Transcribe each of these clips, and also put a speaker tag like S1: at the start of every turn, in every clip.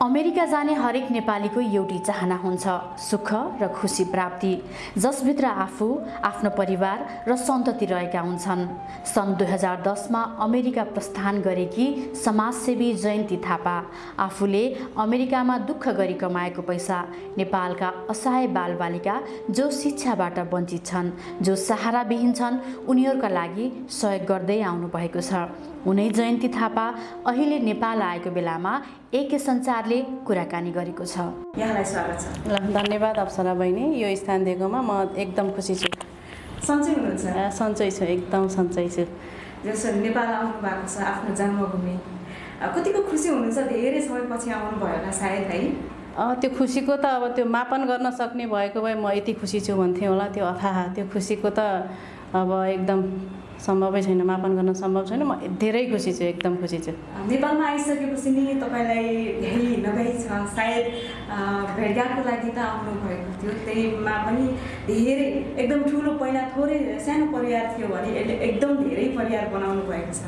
S1: America जाने हरेक नेपालीको एउटै चाहना हुन्छ सुख र खुसी प्राप्ति। जसभित्र आफू आफ्नो परिवार र सन्तति रहेका हुन्छन्। सन् दुई हजार दसमा अमेरिका प्रस्थान गरेकी समाजसेवी जयन्ती थापा आफूले अमेरिकामा दुःख गरी कमाएको पैसा नेपालका असहाय बालबालिका जो शिक्षाबाट वञ्चित छन् जो सहाराविहीन छन् उनीहरूका लागि सहयोग गर्दै आउनुभएको छ। उनै जयन्ती थापा अहिले नेपाल आएको बेलामा एके सञ्चारले कुराकानी गरेको छ।
S2: यहाँलाई स्वागत छ।
S3: ल धन्यवाद अप्सरा बहिनी यो स्थान दिएकोमा म एकदम खुसी छु।
S2: सन्चै हुनुहुन्छ?
S3: सन्चै छु एकदम सन्चै छु।
S2: जसरी नेपाल आउनु भएको छ आफ्नो जन्मभूमि। कतिको खुसी हुनुहुन्छ धेरै समयपछि आउनु भयो होला सायद है?
S3: अ, त्यो खुसीको त अब त्यो मापन गर्न सक्ने भएको भए म यति खुसी छु भन्थेँ होला त्यो अथाह। त्यो खुसीको त अब एकदम सम्भवै छैन मापन गर्न सम्भव छैन। म धेरै खुसी छु एकदम खुसी छु।
S2: नेपालमा आइसकेपछि नि तपाईँलाई भ्याइ नभ्याइ छ सायद भेटघाटको लागि त आउनु भएको थियो। त्यहीमा पनि धेरै एकदम ठुलो पहिला थोरै सानो परिवार थियो भने यसले एकदम धेरै परिवार बनाउनु भएको छ।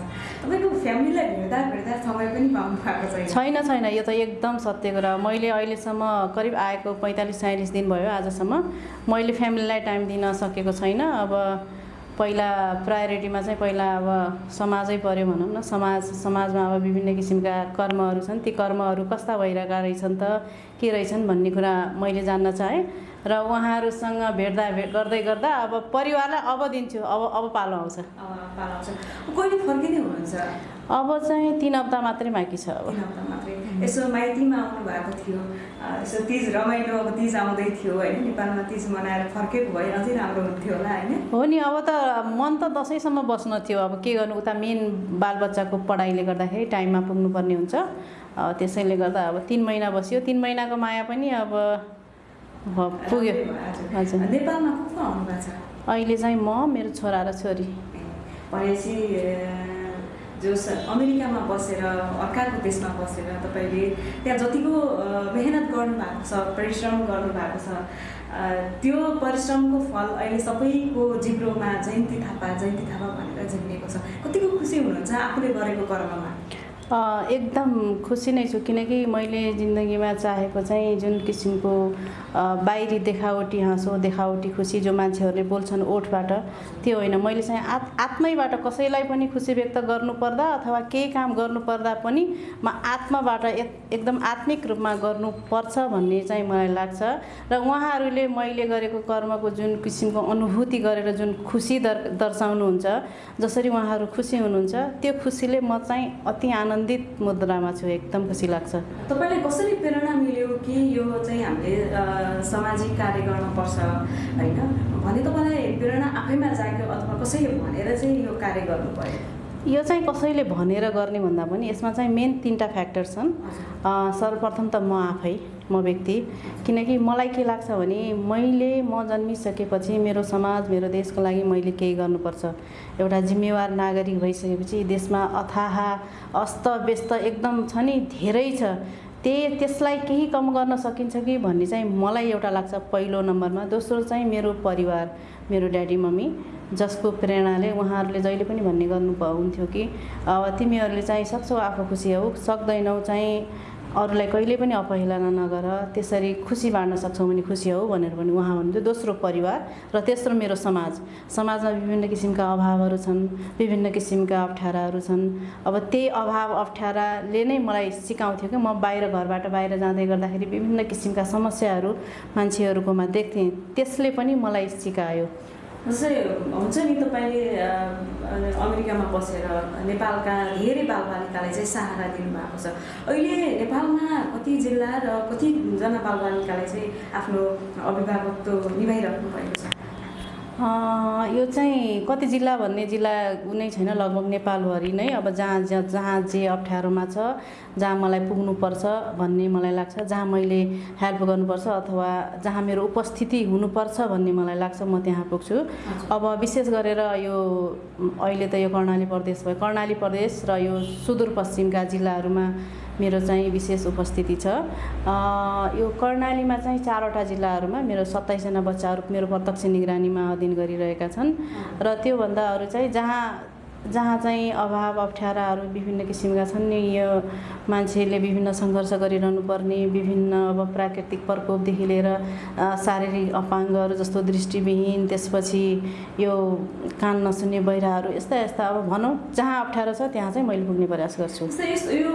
S2: तपाईँको फ्यामिलीलाई भेट्दा भेट्दा समय पनि पाउनु भएको छैन।
S3: छैन छैन यो त एकदम सत्य कुरा। मैले अहिलेसम्म करिब आएको पैँतालिस छयालिस दिन भयो आजसम्म। मैले फ्यामिलीलाई टाइम दिन सकेको छैन। अब पहिला प्रायोरिटीमा चाहिँ पहिला अब समाजै पऱ्यो भनौँ न। समाज समाजमा अब विभिन्न किसिमका कर्महरू छन्। ती कर्महरू कस्ता भइरहेका रहेछन् त के रहेछन् भन्ने कुरा मैले जान्न चाहेँ र उहाँहरूसँग भेट्दा भेट गर्दै गर्दा अब परिवारलाई अब दिन्छु अब अब पालो आउँछ। अब चाहिँ तिन हप्ता मात्रै बाँकी छ अब।
S2: यसो माइतीमा आउनु भएको थियो यसो तिज रमाइलो अब तिज आउँदै थियो होइन नेपालमा तिज मनाएर फर्केको भए अझै राम्रो हुन्थ्यो होला होइन।
S3: हो नि अब त मन त दसैँसम्म बस्न थियो। अब के गर्नु उता मेन बालबच्चाको पढाइले गर्दाखेरि टाइममा पुग्नुपर्ने हुन्छ। त्यसैले गर्दा अब तिन महिना बस्यो। तिन महिनाको माया पनि अब पुग्यो।
S2: हजुर। नेपालमा को को आउनु भएको छ?
S3: अहिले चाहिँ म मेरो छोरा र छोरी।
S2: भनेपछि जो अमेरिकामा बसेर अर्काको देशमा बसेर तपाईँले त्यहाँ जतिको मेहनत गर्नुभएको छ परिश्रम गर्नुभएको छ त्यो परिश्रमको फल अहिले सबैको जिब्रोमा जयन्ती थापा जयन्ती थापा भनेर झिम्मिएको छ। कतिको खुसी हुनुहुन्छ आफूले गरेको कर्ममा?
S3: एकदम खुसी नै छु किनकि मैले जिन्दगीमा चाहेको चाहिँ जुन किसिमको बाहिरी देखावटी हाँसो देखावटी खुसी जो मान्छेहरूले बोल्छन् ओठबाट त्यो होइन। मैले चाहिँ आत् आत्मैबाट कसैलाई पनि खुसी व्यक्त गर्नुपर्दा अथवा केही काम गर्नुपर्दा पनि म आत्माबाट एक एकदम आत्मिक रूपमा गर्नुपर्छ भन्ने चाहिँ मलाई लाग्छ। र उहाँहरूले मैले गरेको कर्मको जुन किसिमको अनुभूति गरेर जुन खुसी दर दर्शाउनुहुन्छ जसरी उहाँहरू खुसी हुनुहुन्छ त्यो खुसीले म चाहिँ अति आनन्दित मुद्रामा छु एकदम खुसी लाग्छ।
S2: तपाईँलाई कसरी प्रेरणा मिल्यो कि यो चाहिँ हामीले सामाजिक कार्य गर्नुपर्छ होइन? भने तपाईँलाई प्रेरणा आफैमा जाग्यो अथवा कसैले भनेर चाहिँ यो कार्य गर्नु पर्यो
S3: यो चाहिँ कसैले भनेर गर्ने भन्दा पनि यसमा चाहिँ मेन तिनवटा फ्याक्टर छन्। सर्वप्रथम त म आफै। म व्यक्ति। किनकि मलाई के लाग्छ भने मैले म जन्मिसकेपछि मेरो समाज मेरो देशको लागि मैले केही गर्नुपर्छ। एउटा जिम्मेवार नागरिक भइसकेपछि देशमा अथाह अस्तव्यस्त एकदम छ नि धेरै छ। त्यही त्यसलाई केही कम गर्न सकिन्छ कि भन्ने चाहिँ मलाई एउटा लाग्छ पहिलो नम्बरमा। दोस्रो चाहिँ मेरो परिवार मेरो ड्याडी मम्मी जसको प्रेरणाले उहाँहरूले जहिले पनि भन्ने गर्नु हुन्थ्यो कि अब तिमीहरूले चाहिँ सक्छौ आफू खुसी हौ सक्दैनौ चाहिँ अरूलाई कहिले पनि अपहेलना नगर त्यसरी खुसी बाँड्न सक्छौ भने खुसी हौ भनेर पनि उहाँ भन्नुहुन्थ्यो दोस्रो परिवार र तेस्रो मेरो समाज। समाजमा विभिन्न किसिमका अभावहरू छन् विभिन्न किसिमका अप्ठ्याराहरू छन्। अब त्यही अभाव अप्ठ्याराले नै मलाई सिकाउँथ्यो कि म बाहिर घरबाट बाहिर जाँदै गर्दाखेरि विभिन्न किसिमका समस्याहरू मान्छेहरूकोमा देख्थेँ। त्यसले पनि मलाई सिकायो।
S2: जस्तै हुन्छ नि तपाईँले अमेरिकामा बसेर नेपालका धेरै बालबालिकालाई चाहिँ सहारा दिनुभएको छ। अहिले नेपालमा कति जिल्ला र कतिजना बालबालिकालाई चाहिँ आफ्नो अभिभावकत्व निभाइराख्नु भएको छ?
S3: यो चाहिँ कति जिल्ला भन्ने जिल्ला कुनै छैन लगभग नेपालभरि नै। अब जहाँ जहाँ जहाँ जे अप्ठ्यारोमा छ जहाँ मलाई पुग्नुपर्छ भन्ने मलाई लाग्छ। जहाँ मैले हेल्प गर्नुपर्छ अथवा जहाँ मेरो उपस्थिति हुनुपर्छ भन्ने मलाई लाग्छ म त्यहाँ पुग्छु। अब विशेष गरेर यो अहिले त यो कर्णाली प्रदेश भयो। कर्णाली प्रदेश र यो सुदूरपश्चिमका जिल्लाहरूमा मेरो चाहिँ विशेष उपस्थिति छ। यो कर्णालीमा चाहिँ चारवटा जिल्लाहरूमा मेरो सत्ताइसजना बच्चाहरू मेरो प्रत्यक्ष निगरानीमा अधीन गरिरहेका छन्। र त्योभन्दा अरू चाहिँ जहाँ जहाँ चाहिँ अभाव अप्ठ्याराहरू विभिन्न किसिमका छन् नि यो मान्छेले विभिन्न सङ्घर्ष गरिरहनु पर्ने विभिन्न अब प्राकृतिक प्रकोपदेखि लिएर शारीरिक अपाङ्गहरू जस्तो दृष्टिविहीन त्यसपछि यो कान नसुन्ने बहिराहरू यस्ता यस्ता अब भनौँ जहाँ अप्ठ्यारो छ त्यहाँ चाहिँ मैले पुग्ने प्रयास गर्छु।
S2: यो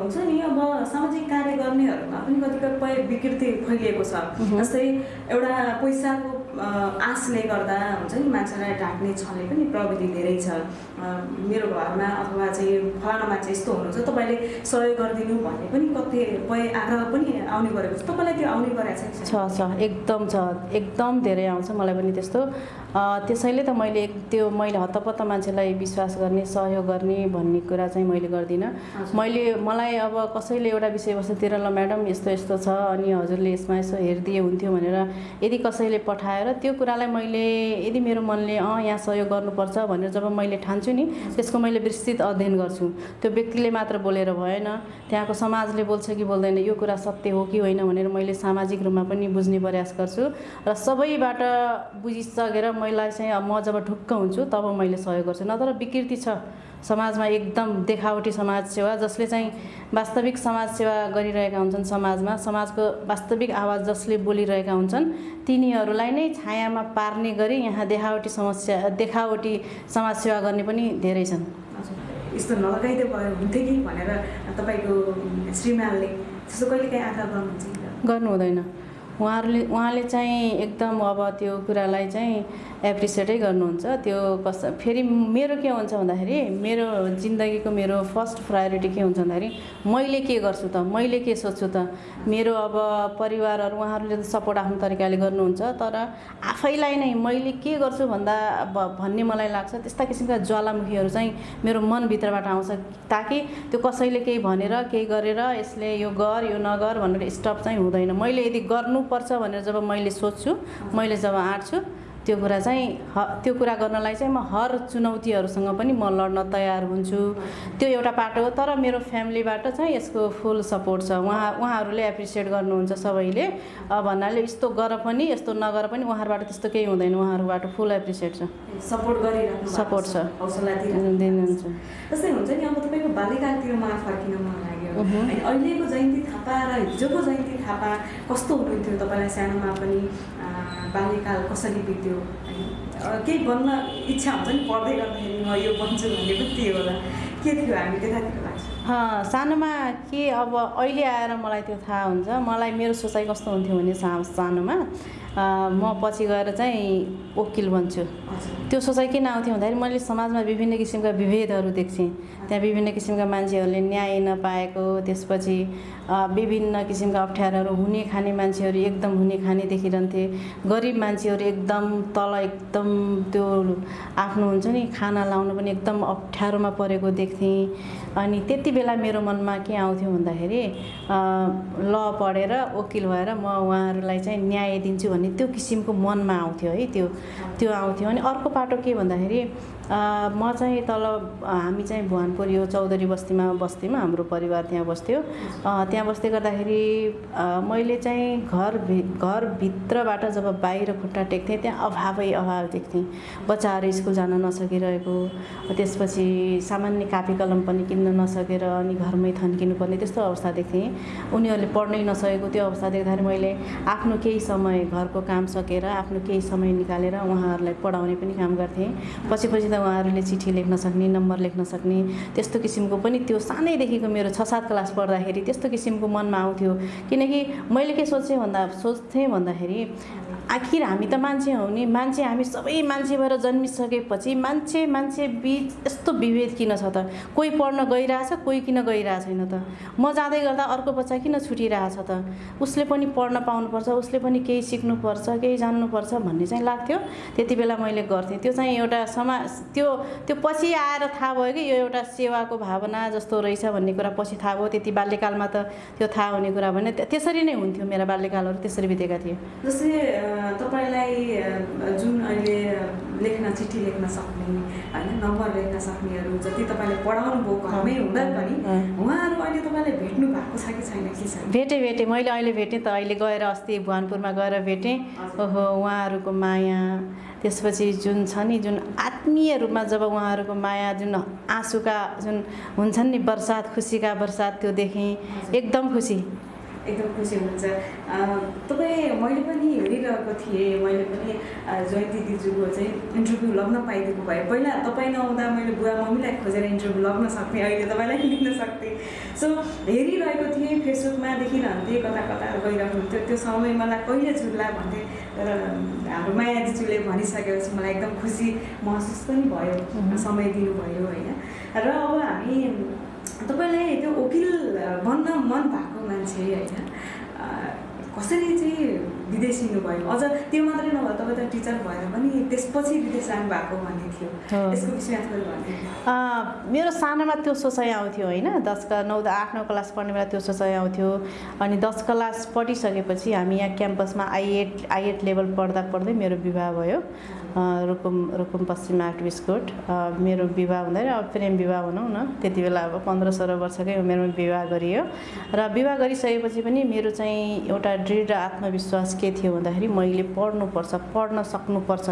S2: हुन्छ नि अब सामाजिक कार्य गर्नेहरूमा पनि कतिपय विकृति फैलिएको छ। जस्तै एउटा पैसाको आशले गर्दा हुन्छ नि मान्छेलाई ढाक्ने छले पनि प्रविधि धेरै छ। मेरो घरमा अथवा चाहिँ फलाना मान्छे यस्तो हुनुहुन्छ तपाईँले सहयोग गरिदिनु भन्ने पनि कतिपय आग्रह पनि आउने गरेको छ। तपाईँलाई त्यो आउने गरेको छ
S3: छ एकदम छ एकदम धेरै आउँछ मलाई पनि त्यस्तो। त्यसैले त मैले त्यो मैले हत्तपत्त मान्छेलाई विश्वास गर्ने सहयोग गर्ने भन्ने कुरा चाहिँ मैले गर्दिनँ। मैले मलाई अब कसैले एउटा विषयवस्तुतिर ल म्याडम यस्तो यस्तो छ अनि हजुरले यसमा यसो हेरिदिए हुन्थ्यो भनेर यदि कसैले पठाएर त्यो कुरालाई मैले यदि मेरो मनले अँ यहाँ सहयोग गर्नुपर्छ भनेर जब मैले ठान्छु नि। त्यसको मैले विस्तृत अध्ययन गर्छु। त्यो व्यक्तिले मात्र बोलेर भएन। त्यहाँको समाजले बोल्छ कि बोल्दैन यो कुरा सत्य हो कि होइन भनेर मैले सामाजिक रूपमा पनि बुझ्ने प्रयास गर्छु। र सबैबाट बुझिसकेर मलाई चाहिँ म जब ढुक्क हुन्छु तब मैले सहयोग गर्छु। नत्र विकृति छ। समाजमा एकदम देखावटी समाज सेवा जसले चाहिँ वास्तविक समाज सेवा गरिरहेका हुन्छन् समाजमा समाजको वास्तविक आवाज जसले बोलिरहेका हुन्छन् तिनीहरूलाई नै छायामा पार्ने गरी यहाँ देखावटी समस्या देखावटी समाज सेवा गर्ने पनि धेरै छन्।
S2: यस्तो नलगाइदिए भयो हुन्थ्यो कि भनेर तपाईँको श्रीमानले त्यस्तो कहिले काहीँ आग्रह गर्नुहुन्छ?
S3: गर्नु हुँदैन उहाँहरूले उहाँले चाहिँ एकदम अब त्यो कुरालाई चाहिँ एप्रिसिएटै गर्नुहुन्छ। त्यो कस फेरि मेरो के हुन्छ भन्दाखेरि मेरो जिन्दगीको मेरो फर्स्ट प्रायोरिटी के हुन्छ भन्दाखेरि मैले के गर्छु त? मैले के सोच्छु त? मेरो अब परिवारहरू उहाँहरूले त सपोर्ट आफ्नो तरिकाले गर्नुहुन्छ तर आफैलाई नै मैले के गर्छु भन्दा भन्ने मलाई लाग्छ त्यस्ता किसिमका ज्वालामुखीहरू चाहिँ मेरो मनभित्रबाट आउँछ ताकि त्यो कसैले केही भनेर केही गरेर यसले यो गर यो नगर भनेर स्टप चाहिँ हुँदैन। मैले यदि गर्नुपर्छ भनेर जब मैले सोच्छु मैले जब आँट्छु त्यो कुरा चाहिँ ह त्यो कुरा गर्नलाई चाहिँ म हर चुनौतीहरूसँग पनि म लड्न तयार हुन्छु। त्यो एउटा पाटो हो तर मेरो फ्यामिलीबाट चाहिँ यसको फुल सपोर्ट छ। उहाँ उहाँहरूले एप्रिसिएट गर्नुहुन्छ सबैले। भन्नाले यस्तो गर पनि यस्तो नगर पनि उहाँहरूबाट त्यस्तो केही हुँदैन। उहाँहरूबाट फुल एप्रिसिएट छ।
S2: सपोर्ट गरिराख्नु भएको
S3: सपोर्ट छ। दिनुहुन्छ।
S2: जस्तै हुन्छ नि अब तपाईँको बाल्यकालतिर मलाई फर्किन मन
S3: उहुँ।
S2: अनि अहिलेको जयन्ती थापा र हिजोको जयन्ती थापा कस्तो हुनुहुन्थ्यो तपाईँलाई सानोमा पनि बाल्यकाल कसरी बित्यो? केही बन्न इच्छा हुन्छ नि पढ्दै गर्दाखेरि म यो बन्छु भन्ने पनि त्यो होला। के थियो हामी त्यतातिर लाग्छ?
S3: सानोमा के अब अहिले आएर मलाई त्यो थाहा हुन्छ। मलाई मेरो सोचाइ कस्तो हुन्थ्यो भने सानोमा? म पछि गएर चाहिँ वकिल बन्छु। त्यो सोचाइ किन आउँथ्यो भन्दाखेरि मैले समाजमा विभिन्न किसिमका विभेदहरू देख्थेँ। त्यहाँ विभिन्न किसिमका मान्छेहरूले न्याय नपाएको त्यसपछि विभिन्न किसिमका अप्ठ्याराहरू हुने खाने मान्छेहरू एकदम हुने खाने देखिरहन्थे। गरिब मान्छेहरू एकदम तल एकदम त्यो आफ्नो हुन्छ नि खाना लाउनु पनि एकदम अप्ठ्यारोमा परेको देख्थेँ। अनि त्यति बेला मेरो मनमा के आउँथ्यो भन्दाखेरि ल पढेर वकिल भएर म उहाँहरूलाई चाहिँ न्याय दिन्छु भन्ने त्यो किसिमको मनमा आउँथ्यो है त्यो त्यो आउँथ्यो अनि अर्को पाटो के भन्दाखेरि म चाहिँ तल हामी चाहिँ भुवानपुर यो चौधरी बस्तीमा बस्थ्यौँ हाम्रो परिवार त्यहाँ बस्थ्यो। त्यहाँ बस्दै गर्दाखेरि मैले चाहिँ घर भि घरभित्रबाट जब बाहिर खुट्टा टेक्थेँ त्यहाँ अभावै अभाव देख्थेँ। बच्चाहरू स्कुल जान नसकिरहेको त्यसपछि सामान्य कापी कलम पनि किन्न नसकेर अनि घरमै थन्किनु पर्ने त्यस्तो अवस्था देख्थेँ। उनीहरूले पढ्नै नसकेको त्यो अवस्था देख्दाखेरि मैले आफ्नो केही समय घरको काम सकेर आफ्नो केही समय निकालेर उहाँहरूलाई पढाउने पनि काम गर्थेँ। पछि पछि त उहाँहरूले चिठी लेख्न सक्ने नम्बर लेख्न सक्ने त्यस्तो किसिमको पनि त्यो सानैदेखिको मेरो छ सात क्लास पढ्दाखेरि त्यस्तो किसिमको मनमा आउँथ्यो। किनकि मैले के सोचेँ भन्दा सोच्थेँ भन्दाखेरि आखिर हामी त मान्छे हौ नि। मान्छे हामी सबै मान्छे भएर जन्मिसकेपछि मान्छे मान्छे बिच यस्तो विभेद किन छ त? कोही पढ्न गइरहेछ कोही किन गइरहेको छैन त? म जाँदै गर्दा अर्को बच्चा किन छुटिरहेछ त? उसले पनि पढ्न पाउनुपर्छ उसले पनि केही सिक्नुपर्छ केही जान्नुपर्छ भन्ने चाहिँ लाग्थ्यो। त्यति बेला मैले गर्थेँ। त्यो चाहिँ एउटा समाज त्यो त्यो पछि आएर थाहा भयो कि यो एउटा सेवाको भावना जस्तो रहेछ भन्ने कुरा पछि थाहा भयो। त्यति बाल्यकालमा त त्यो थाहा हुने कुरा भने त्यसरी नै हुन्थ्यो मेरा बाल्यकालहरू त्यसरी बितेका थिए।
S2: जस्तै तपाईँलाई जुन अहिले लेख्न चिठी लेख्न सक्ने होइन नम्बर लेख्न सक्नेहरू जति तपाईँले पढाउनु भयो घरमै हुँदा पनि। उहाँहरू अहिले तपाईँलाई भेट्नु भएको छ कि छैन के छ
S3: भेटेँ भेटेँ। मैले अहिले भेटेँ त। अहिले गएर अस्ति भुवनपुरमा गएर भेटेँ। ओहो उहाँहरूको माया। त्यसपछि जुन छ नि जुन आत्मीय रूपमा जब उहाँहरूको माया जुन आँसुका जुन हुन्छन् नि बर्सात खुसीका बर्सात त्यो देखेँ। एकदम खुसी।
S2: एकदम खुसी हुनुहुन्छ। तपाईँ मैले पनि हेरिरहेको थिएँ मैले पनि जयन्ती दिजुको चाहिँ इन्टरभ्यू लग्न पाइदिएको भए। पहिला तपाईँ नहुँदा मैले बुवा मम्मीलाई खोजेर इन्टरभ्यू लग्न सक्थेँ अहिले तपाईँलाई लिन सक्थेँ। सो हेरिरहेको थिएँ फेसबुकमा देखिरहन्थेँ कता कता गइरहनुहुन्थ्यो। त्यो समय मलाई कहिले छुट्ला भन्थेँ तर हाम्रो माया दिजूले भनिसकेपछि मलाई एकदम खुसी महसुस पनि भयो। समय दिनुभयो होइन। र अब हामी तपाईँलाई त्यो वकिल बन्न मन भएको मान्छे होइन? कसरी चाहिँ विदेश हिँड्नुभयो अझ त्यो मात्रै नभए तपाईँ त टिचर भएर पनि त्यसपछि विदेश जानु भएको भन्ने थियो। यसको विषयमा थोरै
S3: मेरो सानोमा त्यो सोचाइ आउँथ्यो होइन। दस क नौ आठ नौ क्लास पढ्ने बेला त्यो सोचाइ आउँथ्यो। अनि दस क्लास पढिसकेपछि हामी यहाँ क्याम्पसमा आइएट आइएट लेभल पढ्दा पढ्दै मेरो विवाह भयो। रुकुम रुकुम पश्चिम आर्ट बिस्कुट मेरो विवाह हुँदैन अब प्रेम विवाह भनौँ न त्यति बेला अब पन्ध्र सोह्र वर्षकै उमेरमा विवाह गरियो। र विवाह गरिसकेपछि पनि मेरो चाहिँ एउटा दृढ आत्मविश्वास के थियो भन्दाखेरि मैले पढ्नुपर्छ पढ्न सक्नुपर्छ।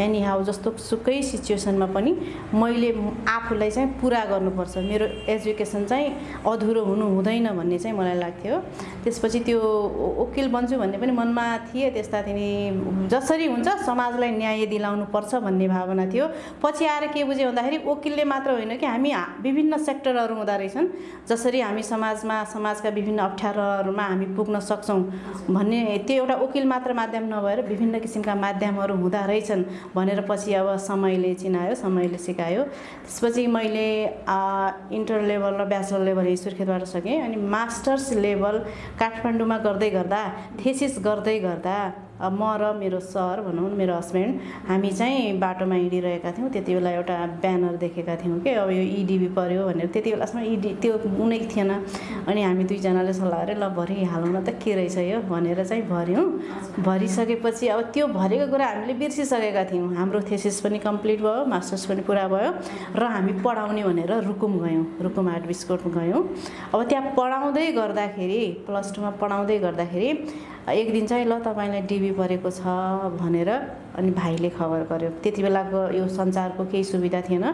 S3: एनी हाउ जस्तो सुकै सिचुएसनमा पनि मैले आफूलाई चाहिँ पुरा गर्नुपर्छ। मेरो एजुकेसन चाहिँ अधुरो हुनु हुँदैन भन्ने चाहिँ मलाई लाग्थ्यो। त्यसपछि त्यो वकिल बन्छु भन्ने पनि मनमा थिए। त्यस्ता जसरी हुन्छ समाजलाई न्याय दिलाउनुपर्छ भन्ने भावना थियो। पछि आएर के बुझेँ भन्दाखेरि वकिलले मात्र होइन कि हामी विभिन्न सेक्टरहरू हुँदो रहेछन्। जसरी हामी समाजमा समाजका विभिन्न अप्ठ्यारोहरूमा हामी पुग्न सक्छौँ भन्ने त्यो एउटा वकिल मात्र माध्यम नभएर विभिन्न किसिमका माध्यमहरू हुँदा रहेछन् भनेर पछि अब समयले चिनायो समयले सिकायो। त्यसपछि मैले इन्टर लेभल र ब्याचलर लेभल सुर्खेतबाट सकेँ अनि मास्टर्स लेभल काठमाडौँमा गर्दै गर्दा थेसिस गर्दै गर्दा म र मेरो सर भनौँ मेरो हस्बेन्ड हामी चाहिँ बाटोमा हिँडिरहेका थियौँ। त्यति बेला एउटा ब्यानर देखेका थियौँ कि अब यो इडिबी पऱ्यो भनेर। त्यति बेलासम्म इडी त्यो कुनै थिएन। अनि हामी दुईजनाले सल्लाह गरेँ ल भरिहालौँ न त के रहेछ यो भनेर चाहिँ भऱ्यौँ भरिसकेपछि अब त्यो भरेको कुरा हामीले बिर्सिसकेका थियौँ। हाम्रो थेसिस पनि कम्प्लिट भयो मास्टर्स पनि पुरा भयो र हामी पढाउने भनेर रुकुम गयौँ रुकुम आर्ट बिस्कुट गयौँ। अब त्यहाँ पढाउँदै गर्दाखेरि प्लस टूमा पढाउँदै गर्दाखेरि एक दिन चाहिँ ल तपाईँलाई डिबी परेको छ भनेर अनि भाइले खबर गर्यो। त्यति बेलाको यो सञ्चारको केही सुविधा थिएन।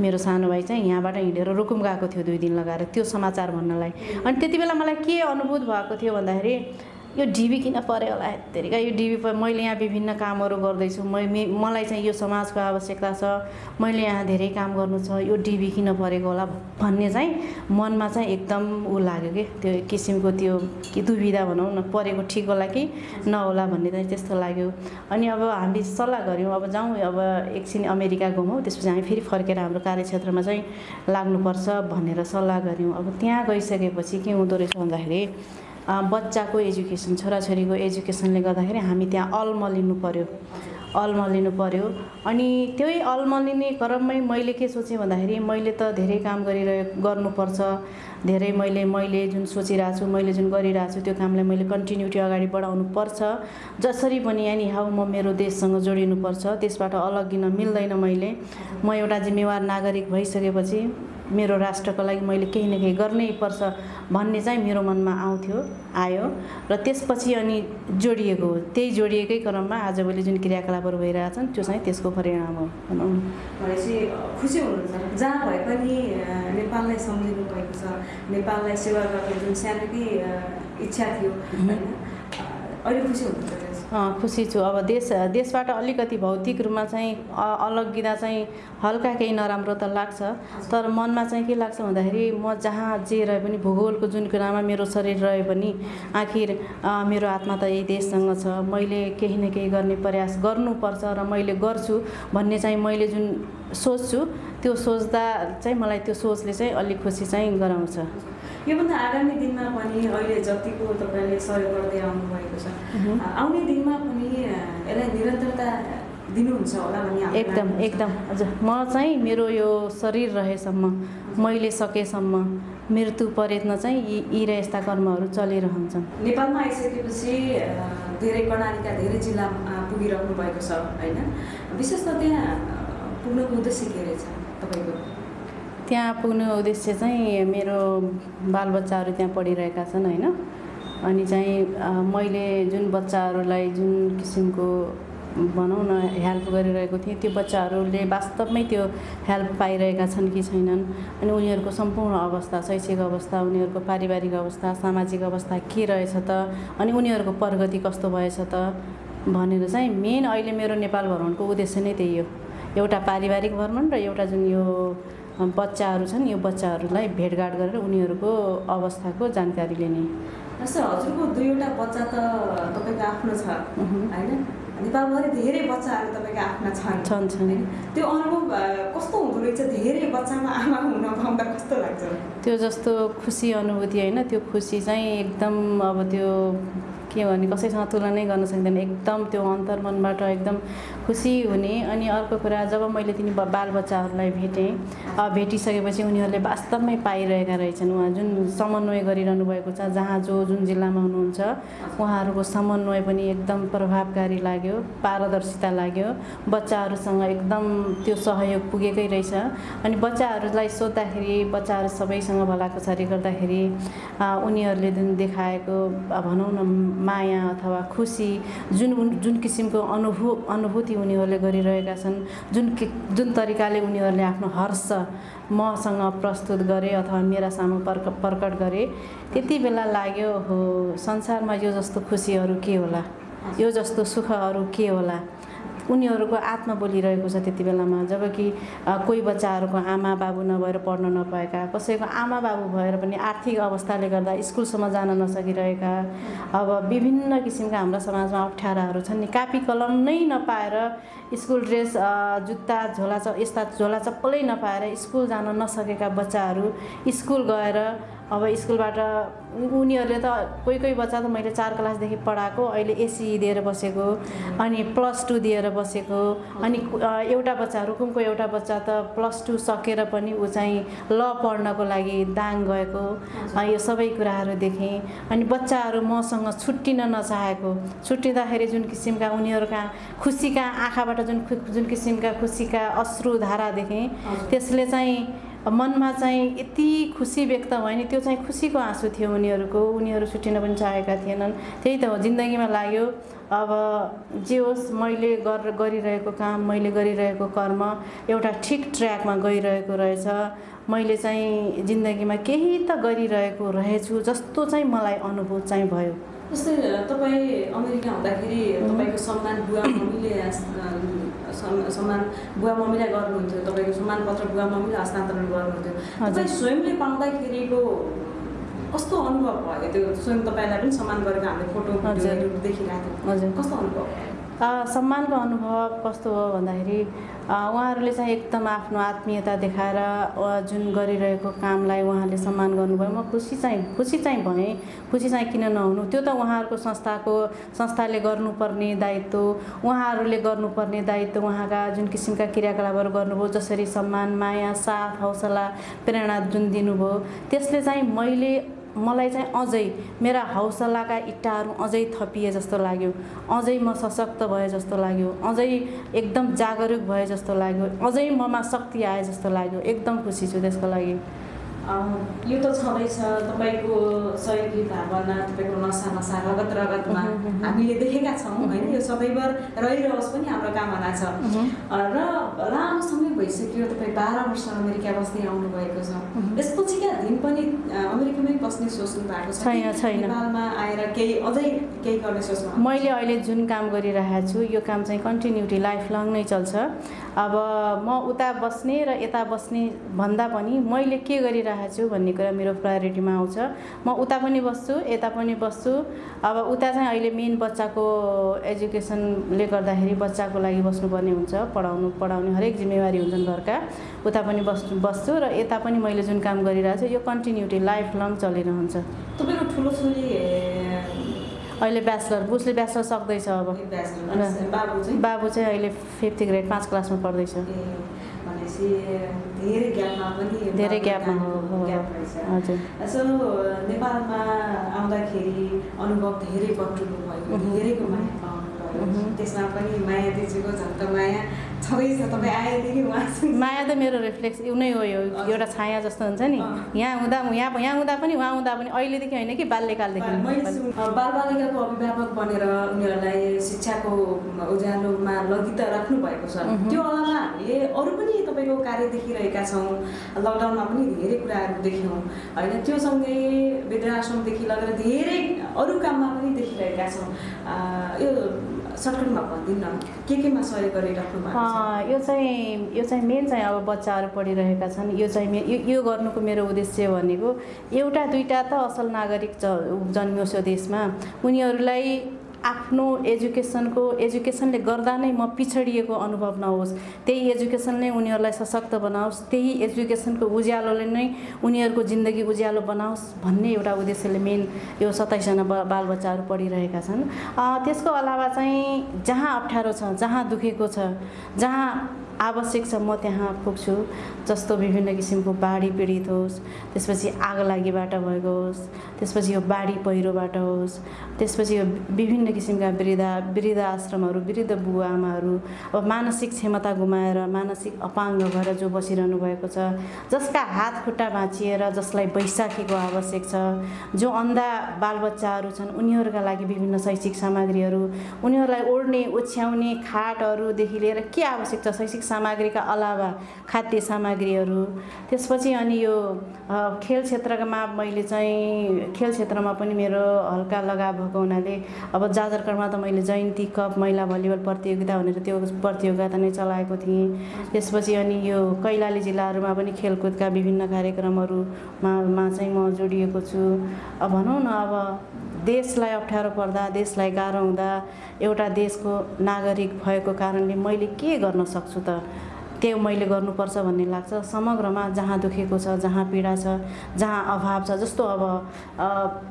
S3: मेरो सानो भाइ चाहिँ यहाँबाट हिँडेर रुकुम गएको थियो दुई दिन लगाएर त्यो समाचार भन्नलाई। अनि त्यति बेला मलाई के अनुभूत भएको थियो भन्दाखेरि यो डिबी किन पऱ्यो होला यत्तिका यो डिबी प मैले यहाँ विभिन्न कामहरू गर्दैछु। मै मलाई चाहिँ यो समाजको आवश्यकता छ। मैले यहाँ धेरै काम गर्नु छ। यो डिबी किन परेको होला भन्ने चाहिँ मनमा चाहिँ एकदम ऊ लाग्यो कि। त्यो किसिमको त्यो कि दुविधा भनौँ न परेको ठिक होला कि नहोला भन्ने चाहिँ त्यस्तो लाग्यो। अनि अब हामी सल्लाह गऱ्यौँ। अब जाउँ अब एकछिन अमेरिका घुमौँ त्यसपछि हामी फेरि फर्केर हाम्रो कार्यक्षेत्रमा चाहिँ लाग्नुपर्छ भनेर सल्लाह गऱ्यौँ। अब त्यहाँ गइसकेपछि के हुँदो रहेछ भन्दाखेरि बच्चाको एजुकेसन छोराछोरीको एजुकेसनले गर्दाखेरि हामी त्यहाँ अल्मलिनु पऱ्यो अल्मलिनु पऱ्यो अनि त्यही अल्मलिने क्रममै मैले के सोचेँ भन्दाखेरि मैले त धेरै काम गरिरहे गर्नुपर्छ। धेरै मैले मैले जुन सोचिरहेको छु मैले जुन गरिरहेको छु त्यो कामलाई मैले कन्टिन्युटी अगाडि बढाउनु पर्छ। जसरी पनि यानि हाउ म मेरो देशसँग जोडिनुपर्छ त्यसबाट अलग्गिन मिल्दैन मैले। म एउटा जिम्मेवार नागरिक भइसकेपछि मेरो राष्ट्रको लागि मैले केही न केही गर्नै पर्छ भन्ने चाहिँ मेरो मनमा आउँथ्यो आयो। र त्यसपछि अनि जोडिएको हो त्यही जोडिएकै क्रममा आजभोलि जुन क्रियाकलापहरू भइरहेछन् त्यो चाहिँ त्यसको परिणाम हो। भनौँ। न
S2: भनेपछि खुसी हुनुहुन्छ। जहाँ भए पनि नेपाललाई सम्झिनु भएको छ। नेपाललाई सेवा गर्ने जुन सानोकै इच्छा थियो होइन? अहिले खुसी हुनुहुन्छ?
S3: खुसी छु। अब देश देशबाट अलिकति भौतिक रूपमा चाहिँ अलग्गिँदा चाहिँ हल्का केही नराम्रो त लाग्छ। तर मनमा चाहिँ के लाग्छ भन्दाखेरि म जहाँ जे रहे पनि भूगोलको जुन कुरामा मेरो शरीर रहे पनि आखिर मेरो आत्मा त यही देशसँग छ। मैले केही न केही गर्ने प्रयास गर्नुपर्छ र मैले गर्छु भन्ने चाहिँ मैले जुन सोच्छु। त्यो सोच्दा चाहिँ मलाई त्यो सोचले चाहिँ अलिक खुसी चाहिँ गराउँछ।
S2: योभन्दा आगामी दिनमा पनि अहिले जतिको तपाईँले सहयोग गर्दै आउनुभएको छ आउने दिनमा पनि यसलाई निरन्तरता दिनुहुन्छ होला भन्ने
S3: एकदम। एकदम। हजुर म चाहिँ मेरो यो शरीर रहेसम्म मैले सकेसम्म मृत्यु पर्यन्त चाहिँ यी यी र यस्ता कर्महरू चलिरहन्छन्।
S2: नेपालमा आइसकेपछि धेरै कर्णालीका धेरै जिल्लामा पुगिरहनु भएको छ होइन? विशेष त त्यहाँ पुग्नुको उद्देश्य के रहेछ तपाईँको?
S3: त्यहाँ पुग्ने उद्देश्य चाहिँ मेरो बालबच्चाहरू त्यहाँ पढिरहेका छन् होइन? अनि चाहिँ मैले जुन बच्चाहरूलाई जुन किसिमको भनौँ न हेल्प गरिरहेको थिएँ त्यो बच्चाहरूले वास्तवमै त्यो हेल्प पाइरहेका छन् कि छैनन्? अनि उनीहरूको सम्पूर्ण अवस्था शैक्षिक अवस्था उनीहरूको पारिवारिक अवस्था सामाजिक अवस्था के रहेछ त? अनि उनीहरूको प्रगति कस्तो भएछ त? भनेर चाहिँ मेन अहिले मेरो नेपाल भ्रमणको उद्देश्य नै त्यही हो। एउटा पारिवारिक भ्रमण र एउटा जुन यो बच्चाहरू छन् यो बच्चाहरूलाई भेटघाट गरेर उनीहरूको अवस्थाको जानकारी लिने।
S2: जस्तै हजुरको दुईवटा बच्चा त तपाईँको आफ्नो छ होइन? नेपालभरि धेरै बच्चाहरू तपाईँको आफ्ना छन्।
S3: छन्?
S2: त्यो अनुभव कस्तो हुँदो रहेछ? धेरै बच्चामा आमा हुन पाउँदा कस्तो लाग्छ?
S3: त्यो जस्तो खुसी अनुभूति होइन त्यो खुसी चाहिँ एकदम अब त्यो के भने कसैसँग तुलनै गर्न सक्दैन। एकदम त्यो अन्तर्मनबाट एकदम खुसी हुने अनि अर्को कुरा जब मैले तिनी बालबच्चाहरूलाई भेटेँ भेटिसकेपछि उनीहरूले वास्तवमै पाइरहेका रहेछन्। उहाँ जुन समन्वय गरिरहनु भएको छ जहाँ जो जुन जिल्लामा हुनुहुन्छ उहाँहरूको समन्वय पनि एकदम प्रभावकारी लाग्यो पारदर्शिता लाग्यो। बच्चाहरूसँग एकदम त्यो सहयोग पुगेकै रहेछ। अनि बच्चाहरूलाई सोद्धाखेरि बच्चाहरू सबैसँग भलाकुसारी गर्दाखेरि उनीहरूले जुन देखाएको भनौँ न माया अथवा खुसी जुन जुन किसिमको अनुभू अनुभूति उनीहरूले गरिरहेका छन्। जुन जुन तरिकाले उनीहरूले आफ्नो हर्ष मसँग प्रस्तुत गरे अथवा मेरा सामु पर्क प्रकट गरे त्यति बेला लाग्यो हो संसारमा यो जस्तो खुसीहरू के होला? यो जस्तो सुखहरू के होला? उनीहरूको आत्मा बोलिरहेको छ त्यति बेलामा। जबकि अ, कोही बच्चाहरूको आमा बाबु नभएर पढ्न नपाएका कसैको आमा बाबु भएर पनि आर्थिक अवस्थाले गर्दा स्कुलसम्म जान नसकिरहेका अब विभिन्न किसिमका हाम्रा समाजमा अप्ठ्याराहरू छन्। नि कापी कलम नै नपाएर स्कुल ड्रेस जुत्ता झोला यस्ता झोला चप्पलै नपाएर स्कुल जान नसकेका बच्चाहरू स्कुल गएर अब स्कुलबाट उनीहरूले त कोही कोही बच्चा त मैले चार क्लासदेखि पढाएको अहिले एसी दिएर बसेको अनि प्लस टू दिएर बसेको अनि एउटा बच्चा रुकुमको एउटा बच्चा त प्लस टू सकेर पनि ऊ चाहिँ ल पढ्नको लागि दाङ गएको यो सबै कुराहरू देखेँ। अनि बच्चाहरू मसँग छुट्टिन नचाहेको छुट्टिँदाखेरि जुन किसिमका उनीहरूका खुसीका आँखाबाट जुन जुन किसिमका खुसीका अश्रुधारा देखेँ त्यसले चाहिँ मनमा चाहिँ यति खुसी व्यक्त भयो नि त्यो चाहिँ खुसीको आँसु थियो उनीहरूको उनीहरू छुट्टिन पनि चाहेका थिएनन्। त्यही त हो जिन्दगीमा लाग्यो अब जे होस् मैले गर गरिरहेको काम मैले गरिरहेको कर्म एउटा ठिक ट्र्याकमा गइरहेको रहेछ। मैले चाहिँ जिन्दगीमा केही त गरिरहेको रहेछु जस्तो चाहिँ मलाई अनुभव चाहिँ भयो।
S2: जस्तै तपाईँ अमेरिका हुँदाखेरि तपाईँको सम्मान बुवा मम्मीले सम्मान बुवा मम्मीलाई गर्नुहुन्थ्यो तपाईँको सम्मान पत्र बुवा मम्मीले हस्तान्तरण गर्नुहुन्थ्यो। तपाईँ स्वयंले पाउँदाखेरिको कस्तो अनुभव भयो त्यो स्वयं तपाईँलाई पनि सम्मान गरेको हामीले फोटो देखिरहेको थियौँ
S3: हजुर
S2: कस्तो अनुभव भयो
S3: सम्मानको अनुभव कस्तो हो भन्दाखेरि उहाँहरूले चाहिँ एकदम आफ्नो आत्मीयता देखाएर जुन गरिरहेको कामलाई उहाँले सम्मान गर्नुभयो। म खुसी चाहिँ खुसी चाहिँ भएँ। खुसी चाहिँ किन नहुनु? त्यो त उहाँहरूको संस्थाको संस्थाले गर्नुपर्ने दायित्व उहाँहरूले गर्नुपर्ने दायित्व उहाँका जुन किसिमका क्रियाकलापहरू गर्नुभयो जसरी सम्मान माया साथ हौसला प्रेरणा जुन दिनुभयो त्यसले चाहिँ मैले मलाई चाहिँ अझै मेरा हौसलाका इट्टाहरू अझै थपिए जस्तो लाग्यो। अझै म सशक्त भए जस्तो लाग्यो। अझै एकदम जागरुक भए जस्तो लाग्यो। अझै ममा शक्ति आए जस्तो लाग्यो। एकदम खुसी छु त्यसको लागि।
S2: यो त छँदैछ तपाईँको सहयोगी भावना तपाईँको नसा नसा रगत रगतमा हामीले देखेका छौँ होइन? यो सदैव रहिरहोस् पनि हाम्रो कामना छ। र लामो समय भइसक्यो तपाईँ बाह्र वर्ष अमेरिका बस्दै आउनुभएको छ। यसपछिका दिन पनि अमेरिकामै बस्ने सोच्नु भएको छ। नेपालमा आएर केही अझै केही गर्ने सोच्नु
S3: मैले अहिले जुन काम गरिरहेको छु यो काम चाहिँ कन्टिन्युटी लाइफ लङ नै चल्छ। अब म उता बस्ने र यता बस्ने भन्दा पनि मैले के गरिरहेको छु भन्ने कुरा मेरो प्रायोरिटीमा आउँछ। म उता पनि बस्छु यता पनि बस्छु। अब उता चाहिँ अहिले मेन बच्चाको एजुकेसनले गर्दाखेरि बच्चाको लागि बस्नुपर्ने हुन्छ पढाउनु पढाउने हरेक जिम्मेवारी हुन्छन् घरका। उता पनि बस्छु बस्छु र यता पनि मैले जुन काम गरिरहेको छु यो कन्टिन्युटी लाइफ लङ चलिरहन्छ।
S2: तपाईँको ठुलो छोरी
S3: अहिले ब्याचलर उसले ब्याचलर सक्दैछ अब।
S2: बाबु चाहिँ?
S3: अहिले फिफ्थ ग्रेड पाँच क्लासमा पढ्दैछ।
S2: धेरै ग्यापमा
S3: हो, हजुर।
S2: सो नेपालमा आउँदाखेरि अनुभव धेरै बटुल्नु भयो। धेरैको माया। त्यसमा पनि माया दिदीको झन् त माया। तपाईँ आएदेखि
S3: माया त मेरो रिफ्लेक्स नै हो यो एउटा छाया जस्तो हुन्छ नि। यहाँ हुँदा यहाँ यहाँ हुँदा पनि उहाँ हुँदा पनि अहिलेदेखि होइन कि बाल्यकालदेखि
S2: बालबालिकाको अभिभावक बनेर उनीहरूलाई शिक्षाको उज्यालोमा लगी त राख्नु भएको छ।
S3: मह्म।
S2: त्यो अलावा हामीले अरू पनि तपाईँको कार्य देखिरहेका छौँ। लकडाउनमा पनि धेरै कुराहरू देख्यौँ। होइन त्यो सँगै वृद्धाश्रमदेखि लगेर धेरै अरू काममा पनि देखिरहेका छौँ। यो सर्टकटमा भनिदिनु के केमा सहयोग गरिराख्नु भएको छ?
S3: यो चाहिँ यो चाहिँ मेन चाहिँ अब बच्चाहरू पढिरहेका छन्। यो चाहिँ मे यो गर्नुको मेरो उद्देश्य भनेको एउटा दुइटा त असल नागरिक जन्मियोस् यो देशमा। उनीहरूलाई आफ्नो एजुकेसनको एजुकेसनले गर्दा नै म पिछडिएको अनुभव नहोस्। त्यही एजुकेसनले उनीहरूलाई सशक्त बनाओस्। त्यही एजुकेसनको उज्यालोले नै उनीहरूको जिन्दगी उज्यालो बनाओस् भन्ने एउटा उद्देश्यले मेन यो सत्ताइसजना बालबच्चाहरू पढिरहेका छन्। त्यसको अलावा चाहिँ जहाँ अप्ठ्यारो छ जहाँ दुखेको छ जहाँ आवश्यक छ म त्यहाँ पुग्छु। जस्तो विभिन्न किसिमको बाढी पीडित होस् त्यसपछि आग लागिबाट भएको होस् त्यसपछि यो बाढी पहिरोबाट होस् त्यसपछि यो विभिन्न किसिमका वृद्धा वृद्ध आश्रमहरू वृद्ध बुवा आमाहरू अब मानसिक क्षमता गुमाएर मानसिक अपाङ्ग भएर जो बसिरहनु भएको छ जसका हात खुट्टा भाँचिएर जसलाई बैशाखीको आवश्यक छ जो अन्धा बालबच्चाहरू छन् उनीहरूका लागि विभिन्न शैक्षिक सामग्रीहरू उनीहरूलाई ओढ्ने ओछ्याउने खाटहरूदेखि लिएर के आवश्यक छ? शैक्षिक सामग्रीका अलावा खाद्य सामग्रीहरू। त्यसपछि अनि यो खेल क्षेत्रमा मैले चाहिँ खेल क्षेत्रमा पनि मेरो हल्का लगाव भएको हुनाले अब जाजरकोटमा त मैले जयन्ती कप महिला भलिबल प्रतियोगिता भनेर त्यो प्रतियोगिता नै चलाएको थिएँ। त्यसपछि अनि यो कैलाली जिल्लाहरूमा पनि खेलकुदका विभिन्न कार्यक्रमहरूमा मा चाहिँ म जोडिएको छु। अब भनौँ न अब देशलाई अप्ठ्यारो पर्दा देशलाई गाह्रो हुँदा एउटा देशको नागरिक भएको कारणले मैले के गर्न सक्छु त? त्यो मैले गर्नुपर्छ भन्ने लाग्छ। समग्रमा जहाँ दुखेको छ जहाँ पीडा छ जहाँ अभाव छ जस्तो अब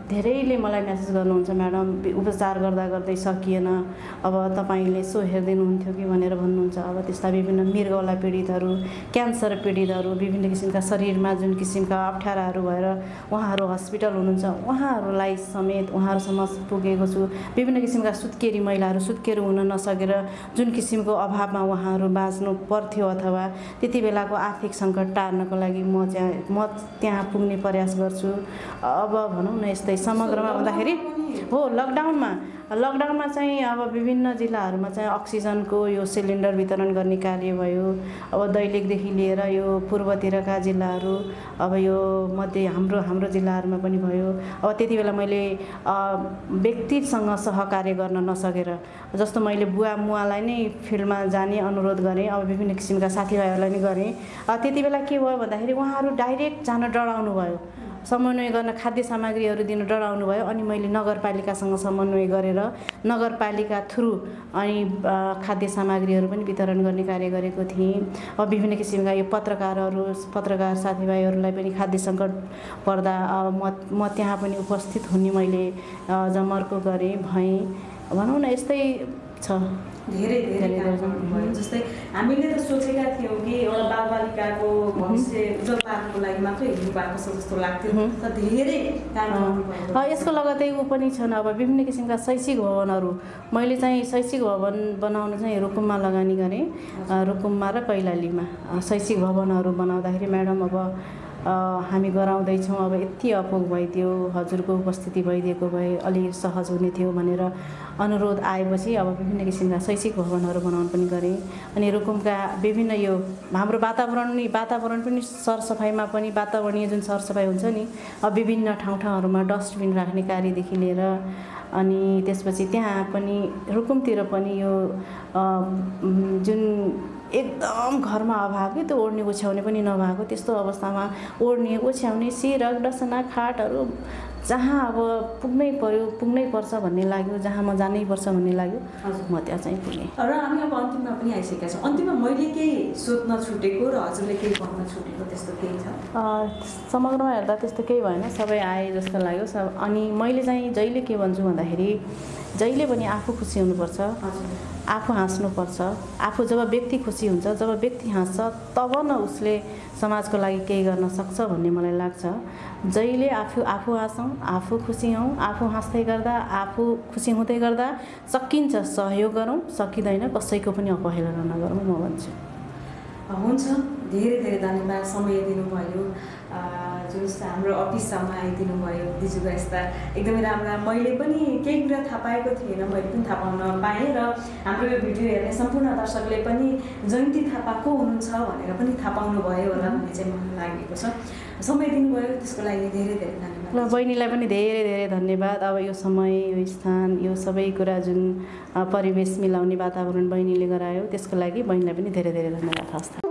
S3: धेरैले मलाई म्यासेज गर्नुहुन्छ म्याडम उपचार गर्दा गर्दै सकिएन। अब तपाईँले यसो हेरिदिनुहुन्थ्यो कि? भनेर भन्नुहुन्छ। अब त्यस्ता विभिन्न मृगौला पीडितहरू क्यान्सर पीडितहरू विभिन्न किसिमका शरीरमा जुन किसिमका अप्ठ्याराहरू भएर उहाँहरू हस्पिटल हुनुहुन्छ उहाँहरूलाई समेत उहाँहरूसम्म पुगेको छु। विभिन्न किसिमका सुत्केरी महिलाहरू सुत्केरी हुन नसकेर जुन किसिमको अभावमा उहाँहरू बाँच्नु पर्थ्यो अथवा त्यति बेलाको आर्थिक सङ्कट टार्नको लागि म चाहिँ म त्यहाँ पुग्ने प्रयास गर्छु। अब भनौँ न यस्तै समग्रमा भन्दाखेरि हो लकडाउनमा लकडाउनमा चाहिँ अब विभिन्न जिल्लाहरूमा चाहिँ अक्सिजनको यो सिलिन्डर वितरण गर्ने कार्य भयो। अब दैलेखदेखि लिएर यो पूर्वतिरका जिल्लाहरू अब यो मध्य हाम्रो हाम्रो जिल्लाहरूमा पनि भयो। अब त्यति बेला मैले व्यक्तिसँग सहकार्य गर्न नसकेर जस्तो मैले बुवा मुवालाई नै फिल्डमा जाने अनुरोध गरेँ अब विभिन्न किसिमका साथीभाइहरूलाई नै गरेँ। त्यति बेला के भयो भन्दाखेरि उहाँहरू डाइरेक्ट जान डराउनु भयो। समन्वय गर्न खाद्य सामग्रीहरू दिन डराउनु भयो अनि मैले नगरपालिकासँग समन्वय गरेर नगरपालिका थ्रु अनि खाद्य सामग्रीहरू पनि वितरण गर्ने कार्य गरेको थिएँ। अब विभिन्न किसिमका यो पत्रकारहरू पत्रकार साथीभाइहरूलाई पनि खाद्य सङ्कट पर्दा म म त्यहाँ पनि उपस्थित हुने मैले जमर्को गरेँ भएँ। भनौँ न यस्तै छ।
S2: धेरै धेरै काम। गर्नुभयो। जस्तै हामीले त सोचेका थियौँ कि एउटा बालबालिकाको भविष्य उज्जवल पार्नको लागि मात्रै हिँड्नु भएको छ जस्तो लाग्थ्यो। तर धेरै काम
S3: यसको लगतै ऊ पनि छन् अब विभिन्न किसिमका शैक्षिक भवनहरू। मैले चाहिँ शैक्षिक भवन बनाउन चाहिँ रुकुममा लगानी गरेँ। रुकुममा र कैलालीमा। शैक्षिक भवनहरू बनाउँदाखेरि म्याडम अब हामी गराउँदैछौँ। अब यति अपुग भइदियो हजुरको उपस्थिति भइदिएको भए अलि सहज हुने थियो भनेर अनुरोध आएपछि अब विभिन्न किसिमका शैक्षिक भवनहरू बनाउन पनि गरेँ। अनि रुकुमका विभिन्न यो हाम्रो वातावरण नि वातावरण पनि सरसफाइमा पनि वातावरणीय जुन सरसफाइ हुन्छ नि अब विभिन्न ठाउँ ठाउँहरूमा डस्टबिन राख्ने कार्यदेखि लिएर अनि त्यसपछि त्यहाँ पनि रुकुमतिर पनि यो जुन एकदम घरमा अभाव त्यो ओढ्ने ओछ्याउने पनि नभएको त्यस्तो अवस्थामा ओढ्ने ओछ्याउने सिरक डसना खाटहरू जहाँ अब पुग्नै पर्यो पुग्नै पर्छ भन्ने लाग्यो जहाँ म जानै पर्छ भन्ने लाग्यो म त्यहाँ चाहिँ पुगेँ।
S2: र हामी अब अन्तिममा पनि आइसकेका छौँ। अन्तिममा मैले केही सोध्न छुटेको र हजुरले केही भन्न छुटेको त्यस्तो केही छ?
S3: समग्रमा हेर्दा त्यस्तो केही भएन। सबै आए जस्तो लाग्यो। सब अनि मैले चाहिँ जहिले के भन्छु भन्दाखेरि जहिले पनि आफू खुसी हुनुपर्छ।
S2: हजुर।
S3: आफू हाँस्नुपर्छ। आफू जब व्यक्ति खुसी हुन्छ जब व्यक्ति हाँस्छ तब न उसले समाजको लागि केही गर्न सक्छ भन्ने मलाई लाग्छ। जहिले आफू आफू हाँसौँ आफू खुसी हौँ आफू हाँस्दै गर्दा आफू खुसी हुँदै गर्दा सकिन्छ सहयोग गरौँ सकिँदैन कसैको पनि अवहेलना नगरौँ म भन्छु।
S2: हुन्छ। धेरै धेरै धन्यवाद समय दिनुभयो। जुन हाम्रो अफिससम्म आइदिनु भयो दिजुको यस्ता एकदमै राम्रा मैले पनि केही कुरा थाहा पाएको थिएन मैले पनि थाहा पाउन पाएँ र हाम्रो यो भिडियो हेर्ने सम्पूर्ण दर्शकले पनि जयन्ती थापा को हुनुहुन्छ भनेर पनि थाहा पाउनु भयो होला भन्ने चाहिँ मलाई लागेको छ। समय दिनुभयो त्यसको लागि धेरै धेरै
S3: ल
S2: धन्यवाद
S3: बहिनीलाई पनि धेरै धेरै धन्यवाद। अब यो समय यो स्थान यो सबै कुरा जुन परिवेश मिलाउने वातावरण बहिनीले गरायो त्यसको लागि बहिनीलाई पनि धेरै धेरै धन्यवाद। हस्